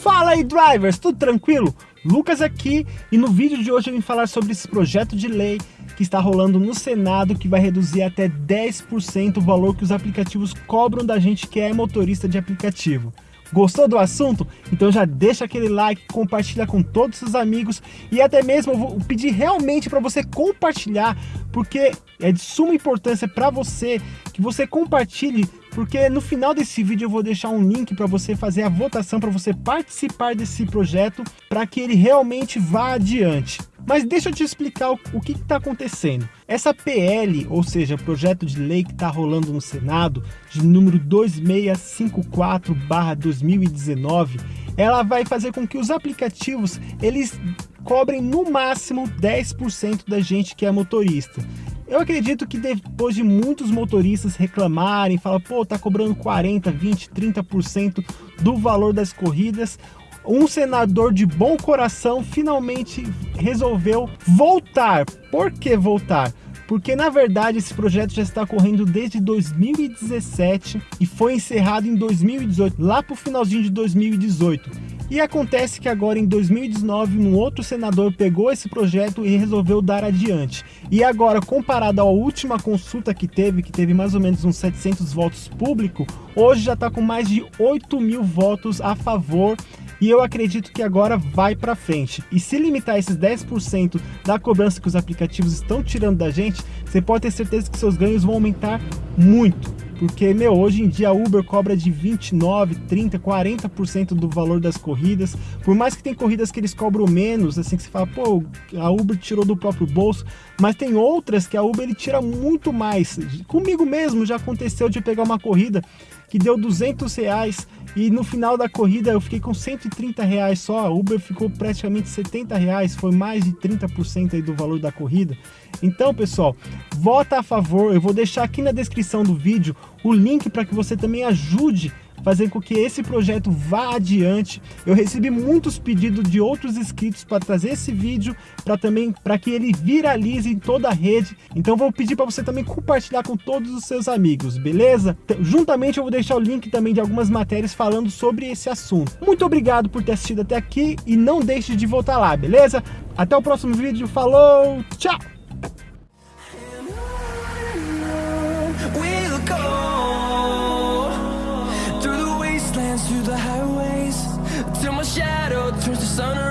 Fala aí drivers, tudo tranquilo? Lucas aqui e no vídeo de hoje eu vim falar sobre esse projeto de lei que está rolando no Senado que vai reduzir até 10% o valor que os aplicativos cobram da gente que é motorista de aplicativo. Gostou do assunto? Então já deixa aquele like, compartilha com todos os seus amigos e até mesmo eu vou pedir realmente para você compartilhar, porque é de suma importância para você que você compartilhe porque no final desse vídeo eu vou deixar um link para você fazer a votação, para você participar desse projeto, para que ele realmente vá adiante. Mas deixa eu te explicar o, que está acontecendo. Essa PL, ou seja, projeto de lei que está rolando no Senado, de número 2654-2019, ela vai fazer com que os aplicativos, eles cobrem no máximo 10% da gente que é motorista. Eu acredito que depois de muitos motoristas reclamarem, falar, pô, tá cobrando 40, 20, 30% do valor das corridas, um senador de bom coração finalmente resolveu voltar. Por que voltar? Porque na verdade esse projeto já está correndo desde 2017 e foi encerrado em 2018, lá para o finalzinho de 2018. E acontece que agora em 2019 um outro senador pegou esse projeto e resolveu dar adiante. E agora, comparado à última consulta que teve, que teve mais ou menos uns 700 votos público, hoje já está com mais de 8 mil votos a favor e eu acredito que agora vai para frente. E se limitar esses 10% da cobrança que os aplicativos estão tirando da gente, você pode ter certeza que seus ganhos vão aumentar muito. Porque, meu, hoje em dia a Uber cobra de 29, 30, 40% do valor das corridas. Por mais que tem corridas que eles cobram menos, assim que você fala, pô, a Uber tirou do próprio bolso. Mas tem outras que a Uber ele tira muito mais. Comigo mesmo já aconteceu de pegar uma corrida que deu 200 reais e no final da corrida eu fiquei com 130 reais só, a Uber ficou praticamente 70 reais, foi mais de 30% aí do valor da corrida. Então pessoal, vota a favor, eu vou deixar aqui na descrição do vídeo o link para que você também ajude fazer com que esse projeto vá adiante. Eu recebi muitos pedidos de outros inscritos para trazer esse vídeo, para também para que ele viralize em toda a rede. Então vou pedir para você também compartilhar com todos os seus amigos, beleza? Juntamente eu vou deixar o link também de algumas matérias falando sobre esse assunto. Muito obrigado por ter assistido até aqui e não deixe de voltar lá, beleza? Até o próximo vídeo, falou, tchau! Sun